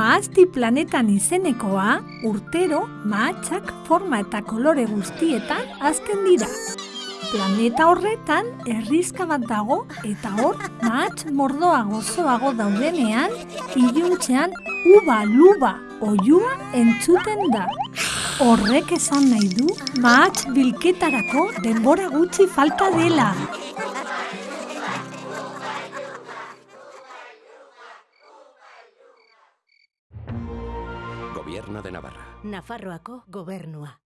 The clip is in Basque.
Maazti planetan izenekoa, urtero mahatsak forma eta kolore guztietan azten dira. Planeta horretan herrizka bat dago eta hor mahats mordoa gozoago daudenean, iluntzean uba luba oiua entzuten da. Horrek esan nahi du mahats bilketarako denbora gutxi falta dela. Gobierno de Navarra. Nafarroako gobernua.